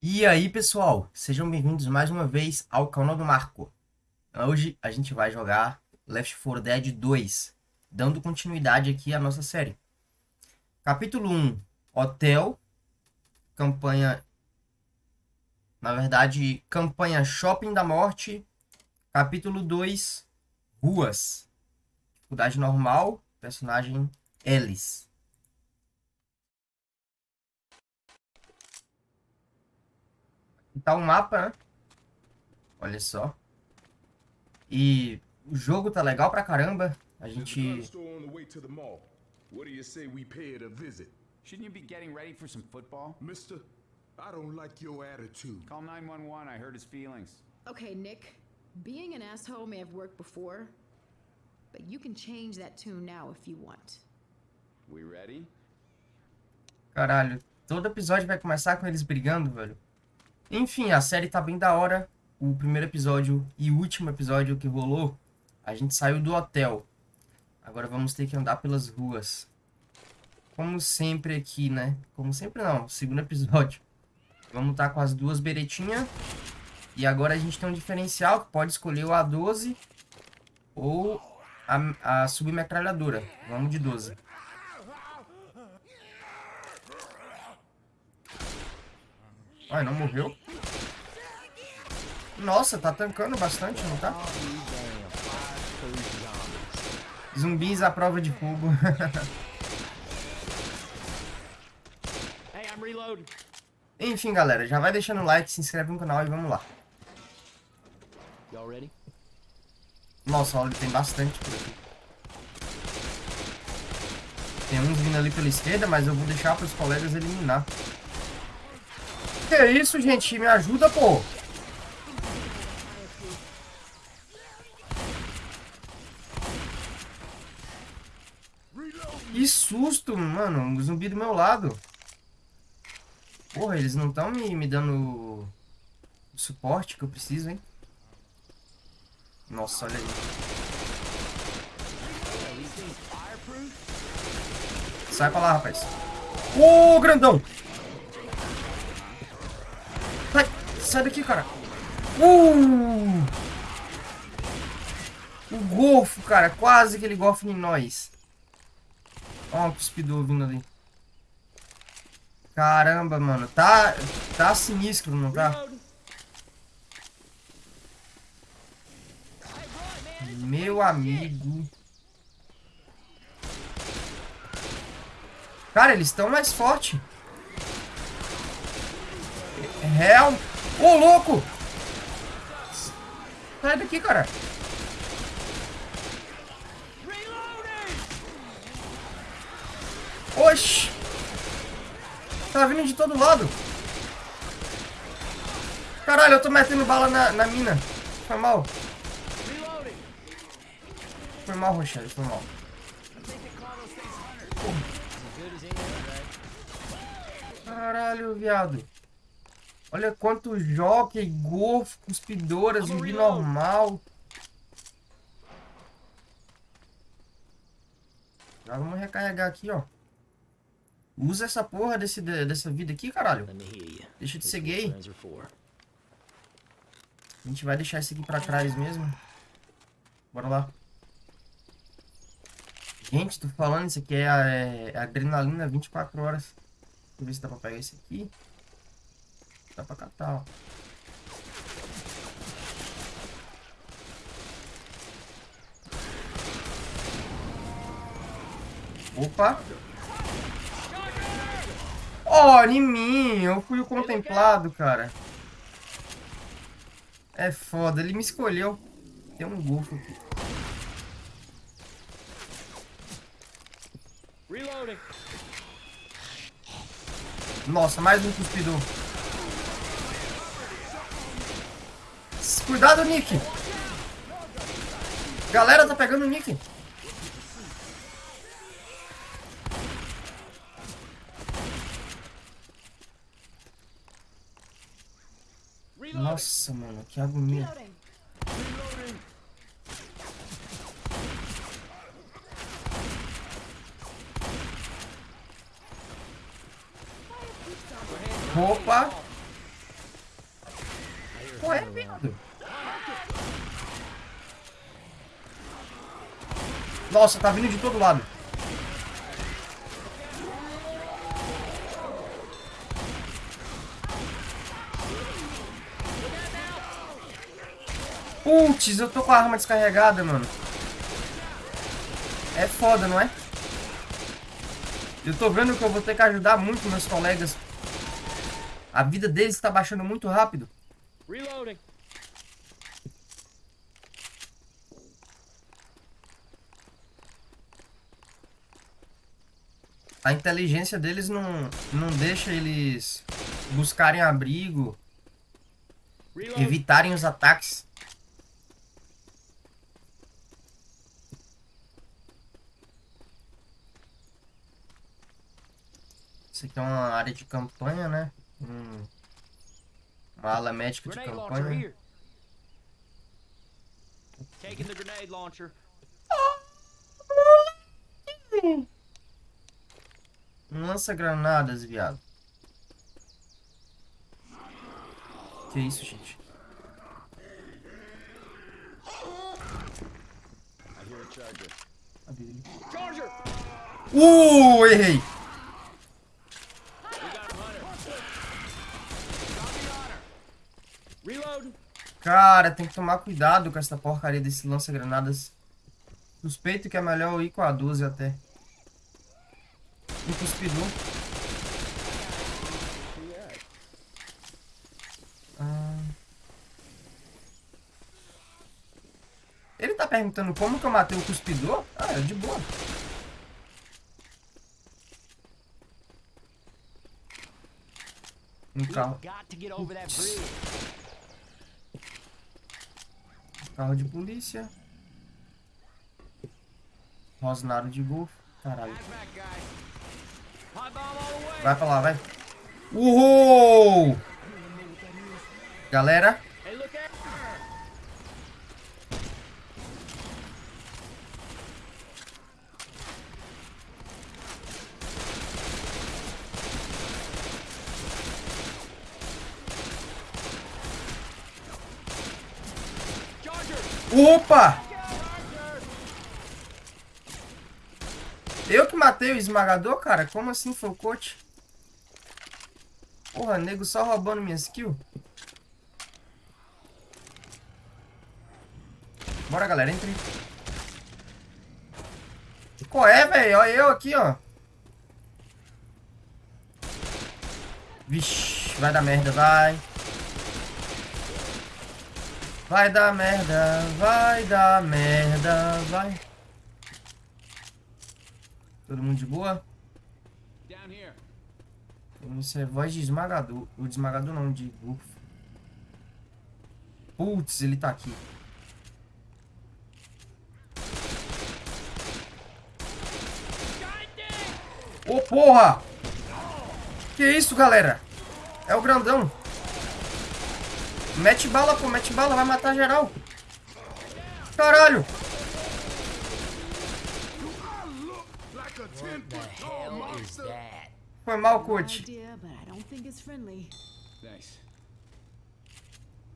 E aí, pessoal, sejam bem-vindos mais uma vez ao canal do Marco. Hoje a gente vai jogar Left 4 Dead 2, dando continuidade aqui à nossa série. Capítulo 1, Hotel, campanha, na verdade, campanha Shopping da Morte. Capítulo 2, Ruas, dificuldade normal, personagem Ellis. Tá o um mapa, né? Olha só. E o jogo tá legal pra caramba. A gente... What do you say we pay it a visit? Shouldn't you be getting ready for some football? Mister, I don't like your attitude. Call 911, I hurt his feelings. Okay, Nick. Being an asshole may have worked before, but you can change that tune now if you want. We ready? Caralho, todo episódio vai começar com eles brigando, velho. Enfim, a série tá bem da hora. O primeiro episódio e último episódio que rolou, a gente saiu do hotel. Agora vamos ter que andar pelas ruas. Como sempre aqui, né? Como sempre não, segundo episódio. Vamos estar tá com as duas beretinhas. E agora a gente tem um diferencial que pode escolher o A12 ou a, a submetralhadora. Vamos de 12. Ai, não morreu? Nossa, tá tancando bastante, não tá? Zumbis à prova de fogo. Enfim, galera, já vai deixando o like, se inscreve no canal e vamos lá. Nossa, olha, tem bastante por aqui. Tem uns vindo ali pela esquerda, mas eu vou deixar para os colegas eliminar. Que é isso, gente? Me ajuda, pô. Que susto, mano. Um zumbi do meu lado. Porra, eles não estão me, me dando o suporte que eu preciso, hein? Nossa, olha aí. Sai pra lá, rapaz. Ô, oh, grandão! Sai daqui, cara. Uh! O golfo, cara. Quase aquele golfo em nós. Ó, um cuspidor vindo ali. Caramba, mano. Tá, tá sinistro, não tá? Meu amigo. Cara, eles estão mais fortes. É real. Ô, louco! Sai daqui, cara. Oxi! Tá vindo de todo lado. Caralho, eu tô metendo bala na, na mina. Foi mal. Foi mal, Rochelle, foi mal. Caralho, viado. Olha quanto jockey, golfe, cuspidora, zumbi normal. Já vamos recarregar aqui, ó. Usa essa porra desse, dessa vida aqui, caralho. Deixa de ser gay. A gente vai deixar isso aqui pra trás mesmo. Bora lá. Gente, tô falando, isso aqui é, a, é adrenalina 24 horas. Deixa eu ver se dá pra pegar esse aqui. Dá pra catar, ó. Opa! Oh, em mim! Eu fui o contemplado, cara. É foda, ele me escolheu. Tem um golfo aqui. Nossa, mais um cuspidor. Cuidado, Nick. Galera, tá pegando o Nick. Nossa, mano, que agonia. Opa! Qual é, viado? Nossa, tá vindo de todo lado. Putz, eu tô com a arma descarregada, mano. É foda, não é? Eu tô vendo que eu vou ter que ajudar muito meus colegas. A vida deles está baixando muito rápido. Reloading. A inteligência deles não, não deixa eles buscarem abrigo, evitarem os ataques. Isso aqui é uma área de campanha, né? Hum. Uma ala médica de campanha. Taking the grenade launcher. Lança granadas, viado. Que isso, gente? Uh, errei. Cara, tem que tomar cuidado com essa porcaria desse lança-granadas. Suspeito que é melhor ir com a 12 até. Um cuspidor. Ah. Ele tá perguntando como que eu matei o cuspidor? Ah, é de boa. Um carro. Carro de polícia. Rosnaro de golfe. Caralho. Vai pra lá, vai. Uhul! Galera. Opa! Eu que matei o esmagador, cara? Como assim foi o coach? Porra, nego só roubando minha skill. Bora, galera, entre. Qual é, velho? Olha eu aqui, ó. Vixe, vai dar merda, vai. Vai dar merda, vai dar merda, vai. Todo mundo de boa? Isso é voz de esmagador. O de esmagador não, de bufo. Putz, ele tá aqui. Ô, oh, porra! Que isso, galera? É o grandão. Mete bala, pô, mete bala, vai matar geral. Caralho. Foi mal, coach.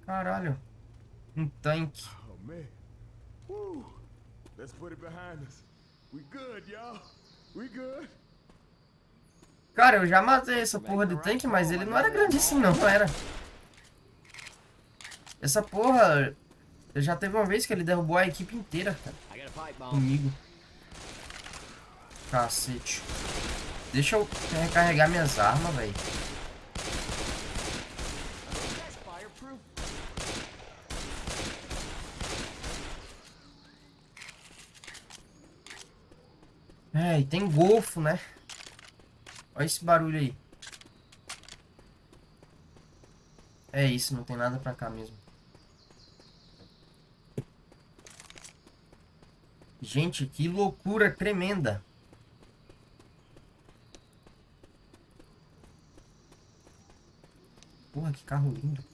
Caralho. Um tanque. Oh, Cara, eu já matei essa porra de tanque, mas ele não era grandíssimo não, não era. Essa porra... Já teve uma vez que ele derrubou a equipe inteira, cara. Comigo. Cacete. Deixa eu recarregar minhas armas, velho. É, e tem golfo, né? Olha esse barulho aí. É isso, não tem nada pra cá mesmo. Gente, que loucura tremenda. Porra, que carro lindo.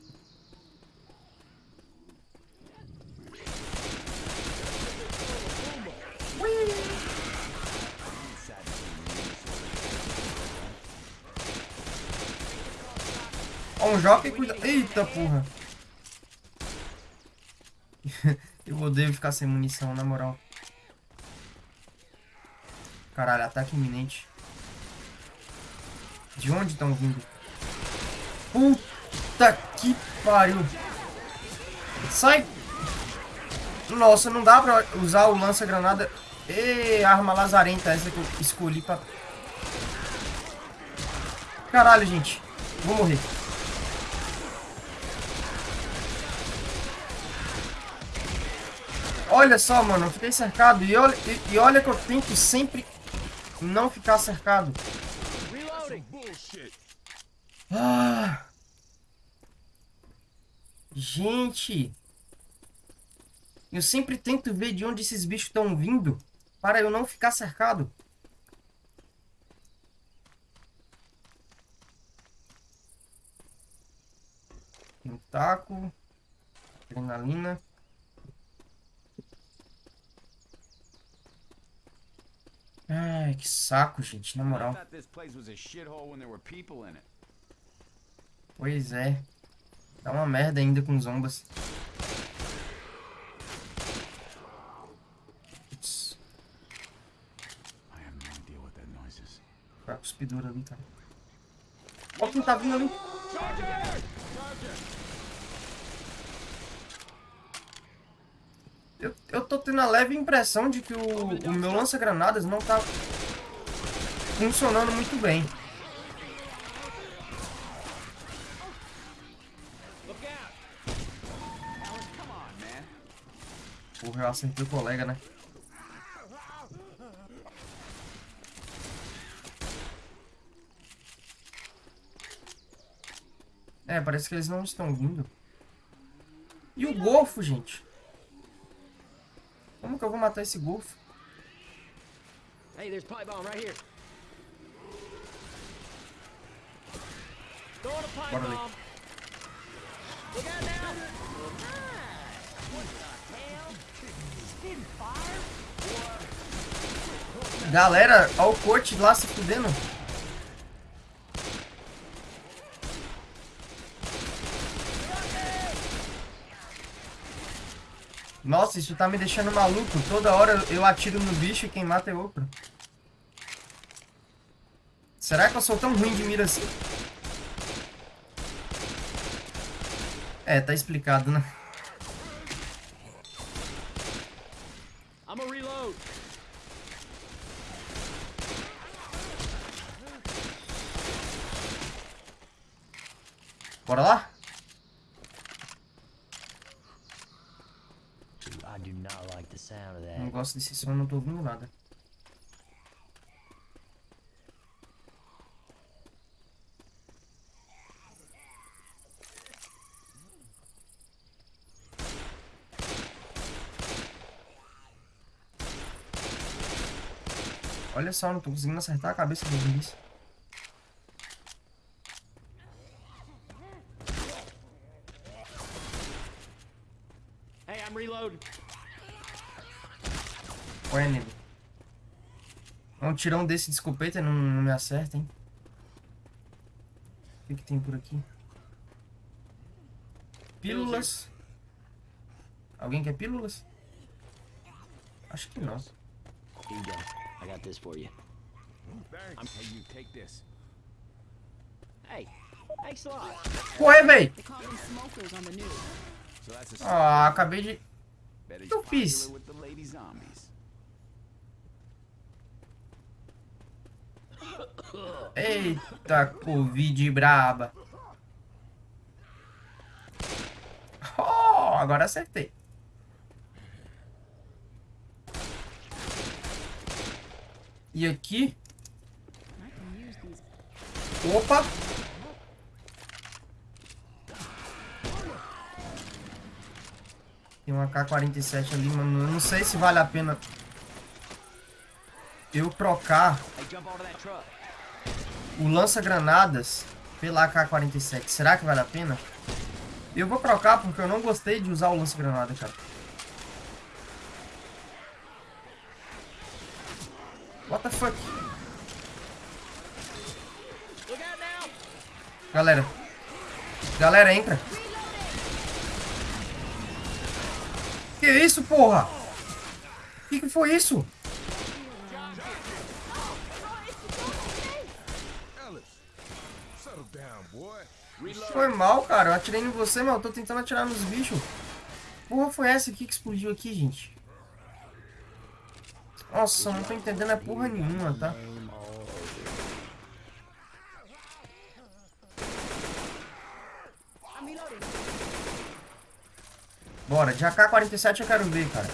Ó, um jockey cuida... Eita, porra. Eu odeio ficar sem munição, na moral. Caralho, ataque iminente. De onde estão vindo? Puta que pariu. Sai! Nossa, não dá pra usar o lança-granada. E arma lazarenta essa que eu escolhi pra... Caralho, gente. Vou morrer. Olha só, mano. Eu fiquei cercado. E olha, e, e olha que eu tento sempre não ficar cercado. Ah. Gente. Eu sempre tento ver de onde esses bichos estão vindo para eu não ficar cercado. Tem um taco. Adrenalina. Ai, que saco, gente, na moral. Pois é. Tá uma merda ainda com zombas. Foi a cuspidura ali, cara. Olha quem tá vindo ali. Eu, eu tô tendo a leve impressão de que o, o meu lança-granadas não tá funcionando muito bem. Eu acertei o colega, né? É, parece que eles não estão vindo. E o golfo, gente? Como que eu vou matar esse golfo? Hey, there's pipe bomb right here. Throwing a pipe bomb. Look out now. Galera, olha o coach lá se fudendo. Nossa, isso tá me deixando maluco. Toda hora eu atiro no bicho e quem mata é outro. Será que eu sou tão ruim de mira assim? É, tá explicado, né? Bora lá? Não gosto desse som, não tô ouvindo nada. Olha só, não tô conseguindo acertar a cabeça dos zumbis. Hey, I'm reloading. Olha, nego. Um tirão desse de escopeta não, não me acerta, hein? O que, que tem por aqui? Pílulas. Alguém quer pílulas? Acho que não. I got this for you. Thanks. Hey, you take this. Hey, thanks a lot. Ué, véi. Ah, acabei de... O que eu fiz? Eita, Covid braba. Oh, agora acertei. E aqui? Opa! Tem uma K-47 ali, mano. Eu não sei se vale a pena eu trocar o lança-granadas pela AK-47. Será que vale a pena? Eu vou trocar porque eu não gostei de usar o lança-granada, cara. What the fuck? Galera. Galera, entra. Que isso, porra? Que que foi isso? Foi mal, cara. Eu atirei em você, mas eu tô tentando atirar nos bichos. Porra foi essa aqui que explodiu aqui, gente? Nossa, não tô entendendo é porra nenhuma, tá? Bora, de AK-47 eu quero ver, cara.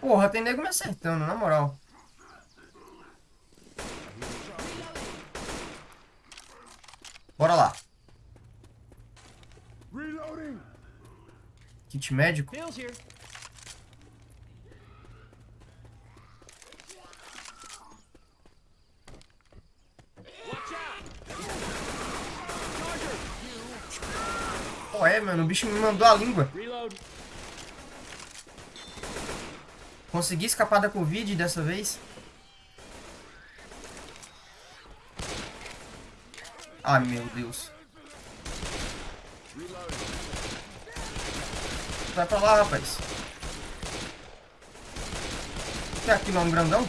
Porra, tem nego me acertando, na moral. Bora lá. Kit médico. Pô, é, mano, o bicho me mandou a língua. Consegui escapar da Covid dessa vez. Ai, meu Deus. Vai pra lá, rapaz. Tem aqui não, um grandão?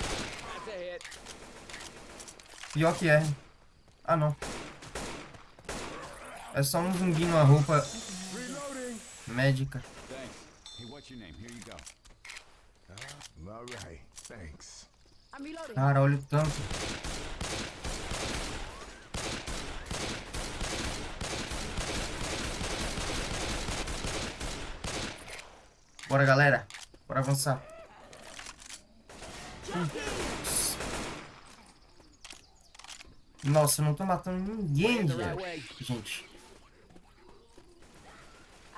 Pior que é. Ah, não. É só um zumbi numa roupa médica. Cara, olha o tanto. Bora, galera. Bora avançar. Nossa, eu não tô matando ninguém, gente.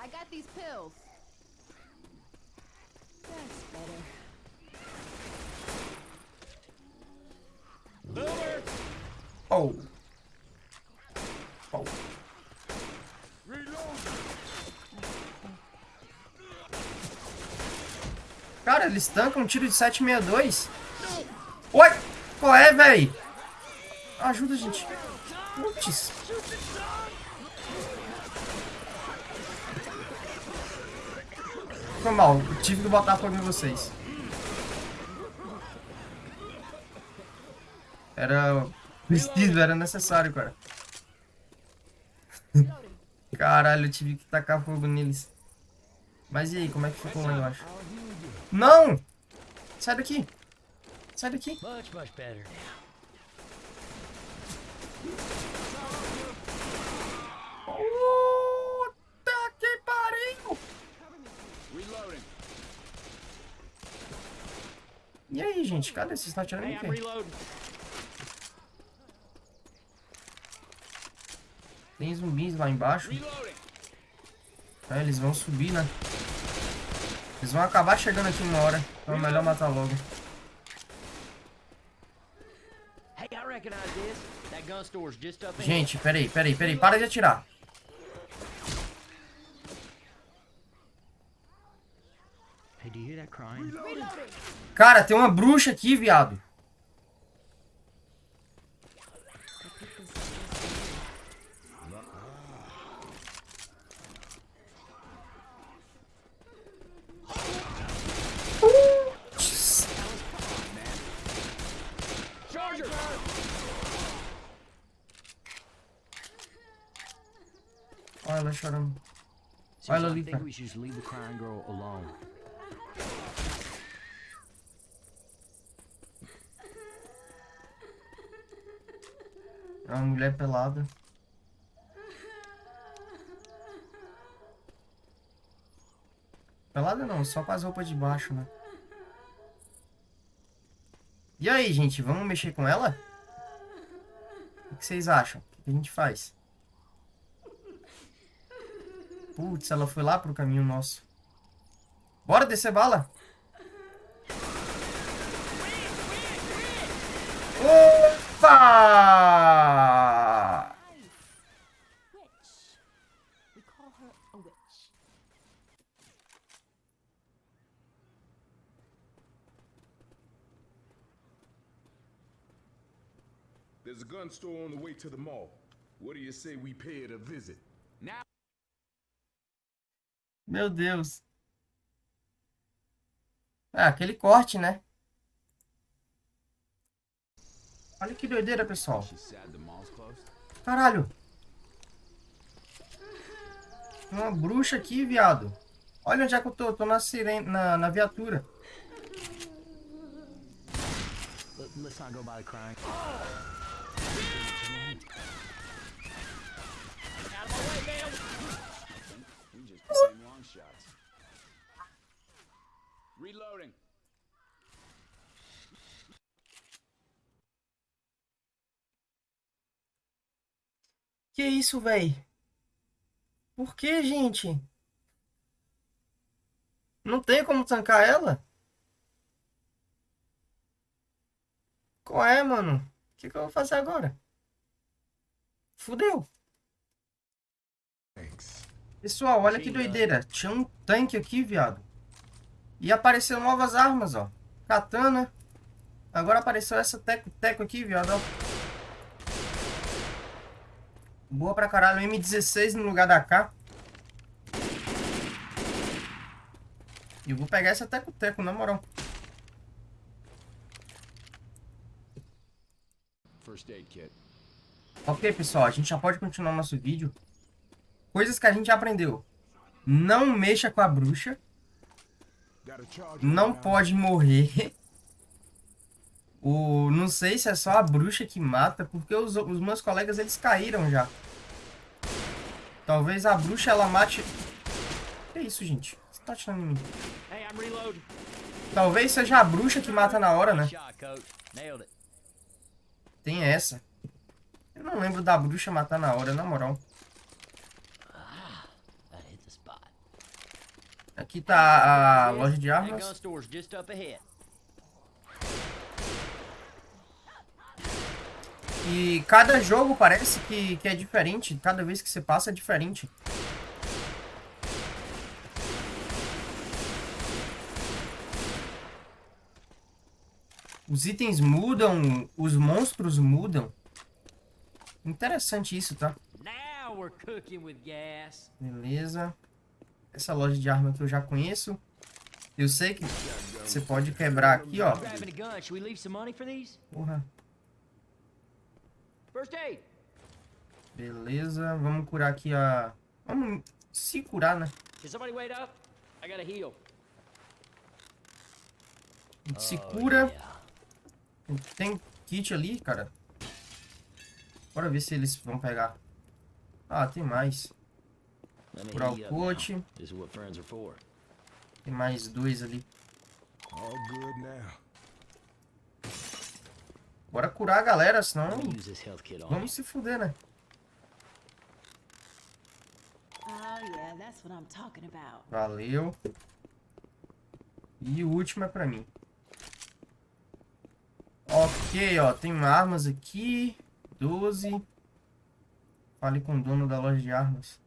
I got these pills. That's better. Oh. Oh. Cara, eles tancam um tiro de 762. Oi! Qual é, véi? Ajuda, gente. Putz. Foi mal. Tive que botar fogo em vocês. Era preciso, era necessário, cara. Caralho, eu tive que tacar fogo neles. Mas e aí, como é que ficou lá embaixo? Não! Sai daqui. Sai daqui. Much, much better. Puta que pariu! E aí, gente? Cadê? Vocês estão atirando em quê? Tem zumbis lá embaixo. É, eles vão subir, né? Eles vão acabar chegando aqui uma hora. Então é melhor matar logo. Gente, peraí, peraí, peraí. Para de atirar. Cara, tem uma bruxa aqui, viado. Olha ela chorando. Olha ela ali, cara. É uma mulher pelada. Pelada não, só com as roupas de baixo, né? E aí, gente, vamos mexer com ela? O que vocês acham? O que a gente faz? Putz, ela foi lá pro caminho nosso. Bora descer bala? Opa! There's a gun store on the way to the mall. What do you say we pay it a visit? Now Meu Deus. Ah, aquele corte, né? Olha que doideira, pessoal. Caralho. Uma bruxa aqui, viado. Olha onde é que eu tô. tô na, sirene, na, na viatura. Let's not go by crying. Reloading. Que isso, véi? Por que, gente? Não tem como tancar ela? Qual é, mano? O que, que eu vou fazer agora? Fudeu. Pessoal, olha que doideira. Tinha um tanque aqui, viado. E apareceu novas armas, ó. Katana. Agora apareceu essa teco-teco aqui, viado, ó. Boa pra caralho. M16 no lugar da K. E eu vou pegar essa teco-teco, na moral. Ok, pessoal. A gente já pode continuar nosso vídeo. Coisas que a gente aprendeu. Não mexa com a bruxa. Não pode morrer. O, não sei se é só a bruxa que mata, porque os, os meus colegas eles caíram já. Talvez a bruxa ela mate... Que isso, gente? Você tá atirando em mim? Talvez seja a bruxa que mata na hora, né? Tem essa. Eu não lembro da bruxa matar na hora, na moral. Aqui tá a loja de armas. E cada jogo parece que, que é diferente. Cada vez que você passa é diferente. Os itens mudam, os monstros mudam. Interessante isso, tá? Beleza. Essa loja de arma que eu já conheço. Eu sei que você pode quebrar aqui, ó. Porra. Beleza, vamos curar aqui a... Vamos se curar, né? A gente se cura. Tem kit ali, cara. Bora ver se eles vão pegar. Ah, tem mais. Curar o coach. Tem mais dois ali. Bora curar a galera, senão... Vamos se fuder, né? Oh, Valeu. E o último é pra mim. Ok, ó. Tem armas aqui. 12. Fale com o dono da loja de armas.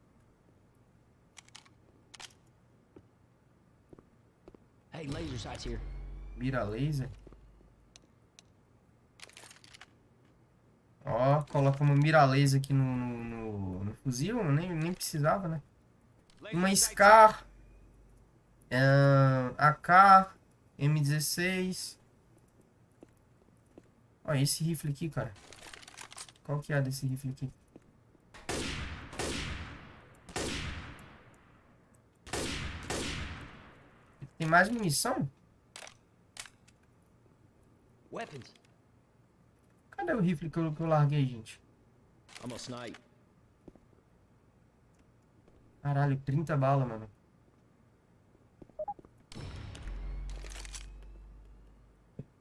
Hey, laser sights here. Mira laser. Ó, colocamos mira laser aqui no, no, no, no fuzil. Nem, nem precisava, né? Uma SCAR. Uh, AK. M16. Olha esse rifle aqui, cara. Qual que é desse rifle aqui? Tem mais munição? Weapons. Cadê o rifle que eu, que eu larguei, gente? Caralho, 30 balas, mano.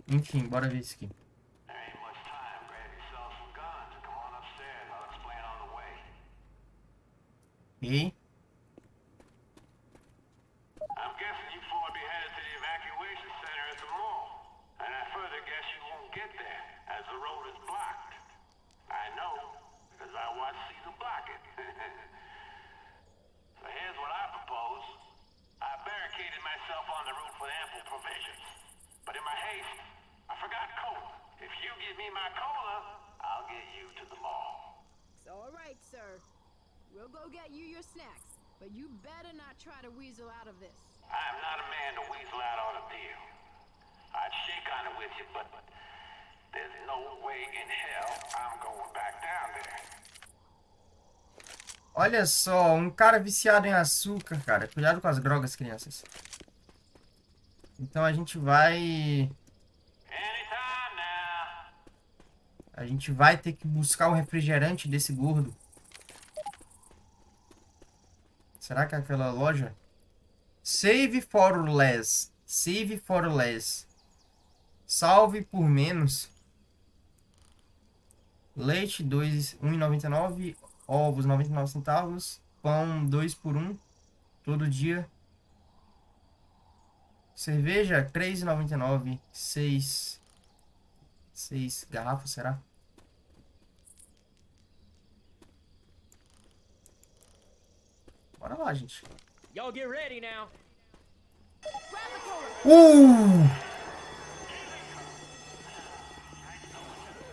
Enfim, bora ver isso aqui. Ok. Not weasel out of this. I am not a man to weasel out on a deal. I'd shake on it with you, but there's no way in hell I'm going back down there. Olha só, um cara viciado em açúcar, cara. Cuidado com as drogas, crianças. Então a gente vai... A gente vai ter que buscar o refrigerante desse gordo. Será que é aquela loja? Save for less. Save for less. Salve por menos. Leite 1,99. Ovos 99 centavos. Pão 2 por 1. Todo dia. Cerveja 3,99. 6. 6 garrafas, será? Bora lá, gente. Y'all get ready now. Uh!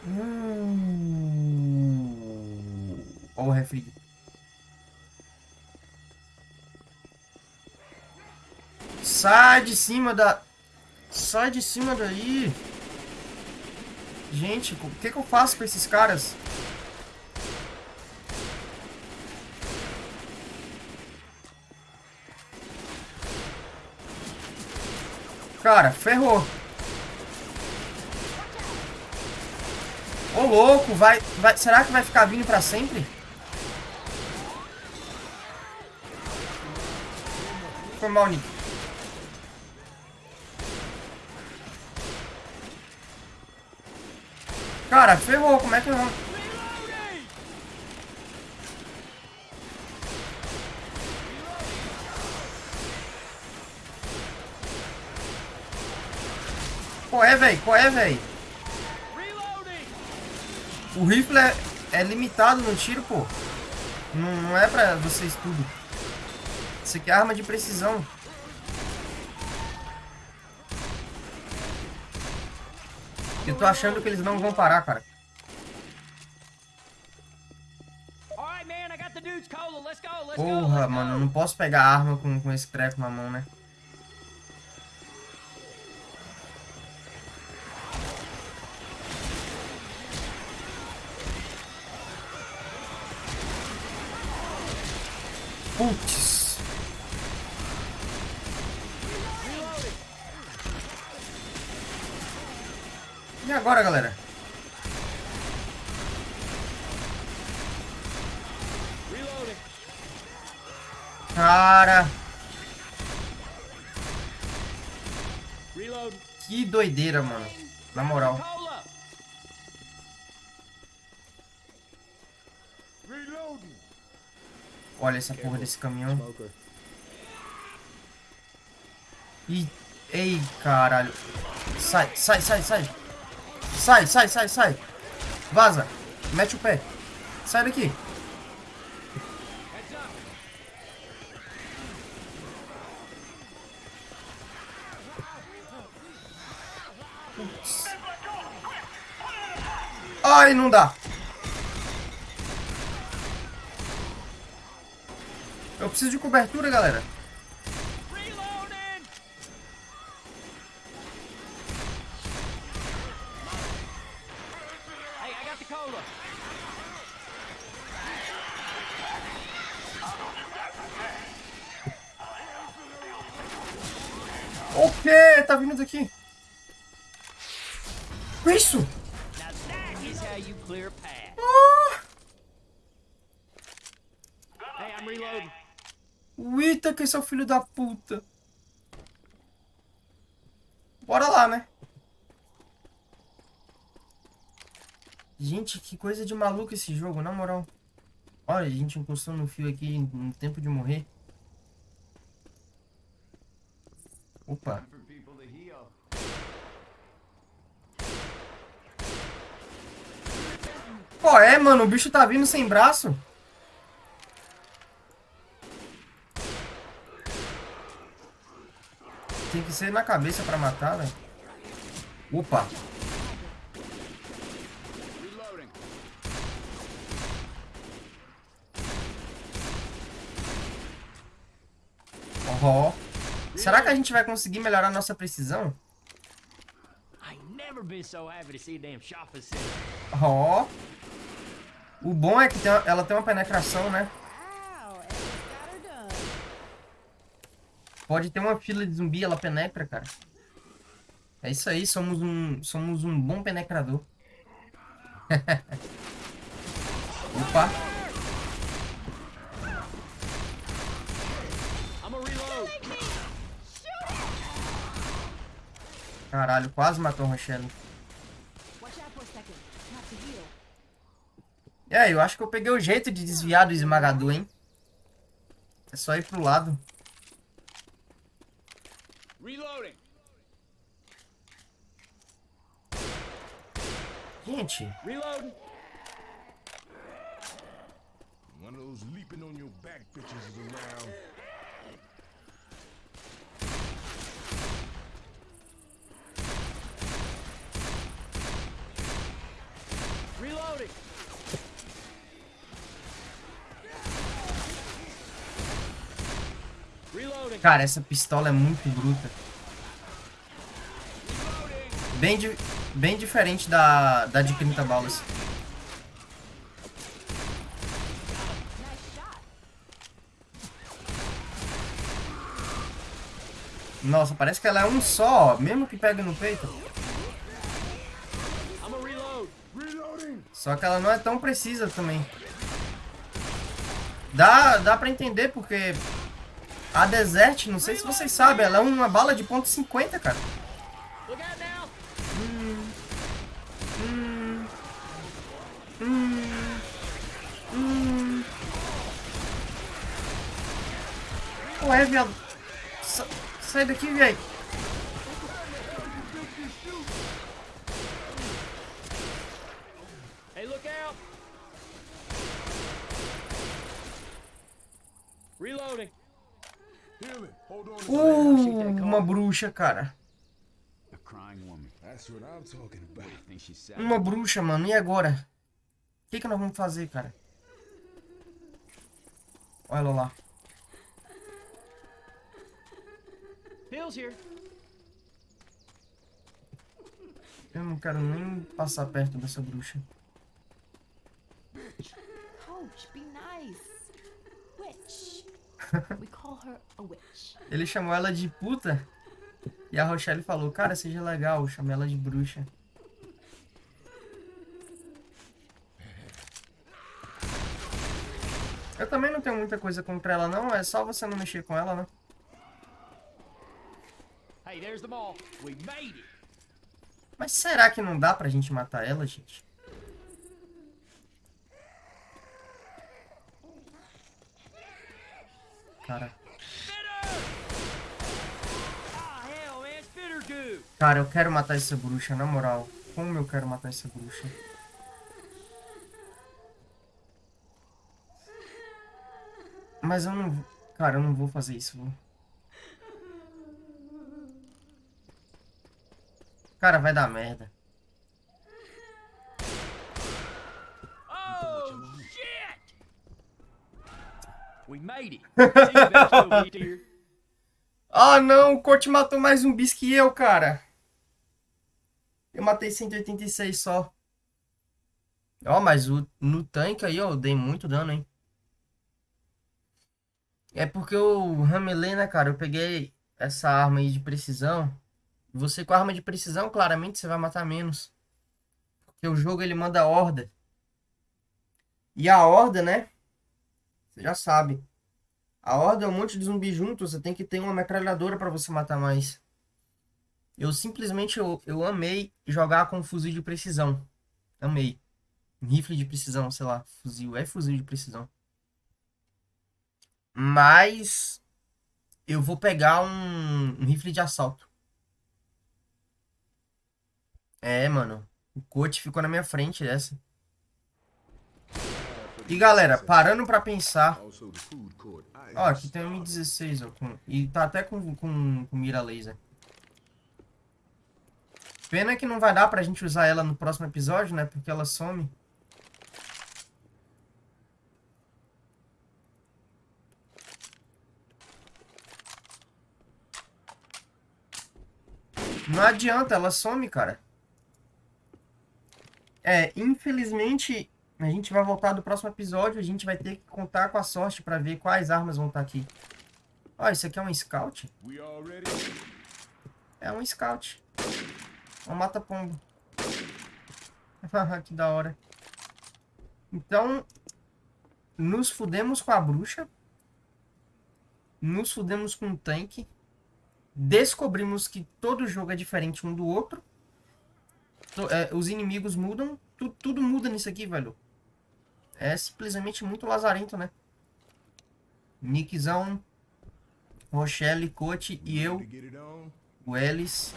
Uh! Ó o refri. Sai de cima da... Sai de cima daí. Gente, o que, que eu faço com esses caras? Cara, ferrou. Ô, louco, vai, vai... Será que vai ficar vindo pra sempre? Foi mal, Nick. Cara, ferrou. Como é que não... Qual é, velho? Qual é, velho? O rifle é, é, limitado no tiro, pô. Não, não é pra vocês tudo. Isso aqui é arma de precisão. Eu tô achando que eles não vão parar, cara. Porra, mano, eu não posso pegar arma com, com esse treco na mão, né? Putz. E agora, galera? Cara. Que doideira, mano. Na moral. Olha essa porra desse caminhão. Ih, ei, caralho. Sai, sai, sai, sai. Sai, sai, sai, sai. Vaza. Mete o pé. Sai daqui. Ai, não dá. Eu preciso de cobertura, galera. Esse é o filho da puta. Bora lá, né? Gente, que coisa de maluco esse jogo, na moral. Olha, a gente encostou no fio aqui no tempo de morrer. Opa. Pô, é, mano, o bicho tá vindo sem braço. Que ser na cabeça pra matar, né? Opa! Ó. Será que a gente vai conseguir melhorar nossa precisão? Ó. O bom é que tem, ela tem uma penetração, né? Pode ter uma fila de zumbi, ela penetra, cara. É isso aí, somos um, somos um bom penetrador. Opa. Caralho, quase matou o Rochelle. É, eu acho que eu peguei o jeito de desviar do esmagador, hein? É só ir pro lado. Reloading. Can't you? Reloading. One of those leaping on your back bitches is around. Reloading. Cara, essa pistola é muito bruta. Bem, di bem diferente da, da de 30 balas. Nossa, parece que ela é um só, mesmo que pegue no peito. Só que ela não é tão precisa também. Dá, dá pra entender porque a Desert, não sei se vocês sabem, ela é uma bala de ponto .50, cara. Hum. Hum. Hum. Hum. Ué, viado. Sa sai daqui, velho. Reloading. Uh, uma bruxa, cara. Uma bruxa, mano. E agora? O que, que nós vamos fazer, cara? Olha ela lá. Eu não quero nem passar perto dessa bruxa. Coach, be nice. Witch. Ele chamou ela de puta. E a Rochelle falou, cara, seja legal, chamei ela de bruxa. Eu também não tenho muita coisa contra ela não, é só você não mexer com ela, né? Mas será que não dá pra gente matar ela, gente? cara. Cara, eu quero matar essa bruxa, na moral. Como eu quero matar essa bruxa? Mas eu não... Cara, eu não vou fazer isso. Cara, vai dar merda. ah, não, o Coach matou mais zumbis que eu, cara. Eu matei 186 só. Ó, mas o, no tanque aí, ó, eu dei muito dano, hein. É porque eu ramelei, né, cara? Eu peguei essa arma aí de precisão. Você com a arma de precisão, claramente, você vai matar menos. Porque o jogo, ele manda horda. E a horda, né? Você já sabe. A horda é um monte de zumbi junto, você tem que ter uma metralhadora para você matar mais. Eu simplesmente eu, eu amei jogar com fuzil de precisão. Amei. Rifle de precisão, sei lá. Fuzil. É fuzil de precisão. Mas eu vou pegar um, um rifle de assalto. É, mano. O coach ficou na minha frente dessa. E galera, parando pra pensar. Ó, aqui tem um M16, ó. Com, e tá até com, com, com mira laser. Pena que não vai dar pra gente usar ela no próximo episódio, né? Porque ela some. Não adianta, ela some, cara. É, infelizmente, a gente vai voltar do próximo episódio. A gente vai ter que contar com a sorte pra ver quais armas vão estar aqui. Ó, isso aqui é um scout? É um scout. Um mata-pombo. que da hora. Então, nos fudemos com a bruxa. Nos fudemos com o tanque. Descobrimos que todo jogo é diferente um do outro. É, os inimigos mudam. Tu, tudo muda nisso aqui, velho. É simplesmente muito lazarento, né? Nickzão, Rochelle, Coach e eu, o Ellis.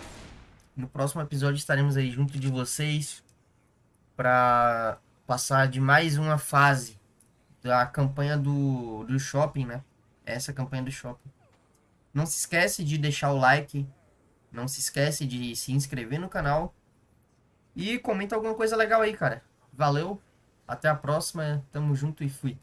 No próximo episódio estaremos aí junto de vocês para passar de mais uma fase da campanha do, do shopping, né? Essa campanha do shopping. Não se esquece de deixar o like. Não se esquece de se inscrever no canal. E comenta alguma coisa legal aí, cara. Valeu. Até a próxima. Tamo junto e fui.